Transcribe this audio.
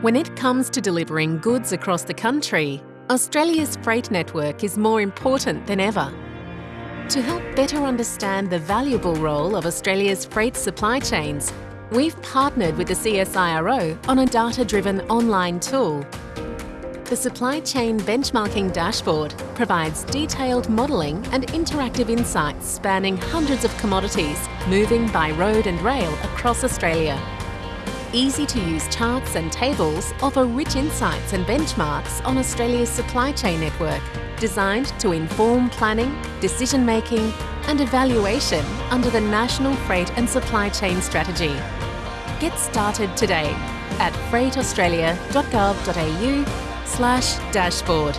When it comes to delivering goods across the country, Australia's freight network is more important than ever. To help better understand the valuable role of Australia's freight supply chains, we've partnered with the CSIRO on a data-driven online tool. The Supply Chain Benchmarking Dashboard provides detailed modelling and interactive insights spanning hundreds of commodities moving by road and rail across Australia. Easy-to-use charts and tables offer rich insights and benchmarks on Australia's supply chain network, designed to inform planning, decision-making and evaluation under the National Freight and Supply Chain Strategy. Get started today at freightaustralia.gov.au slash dashboard.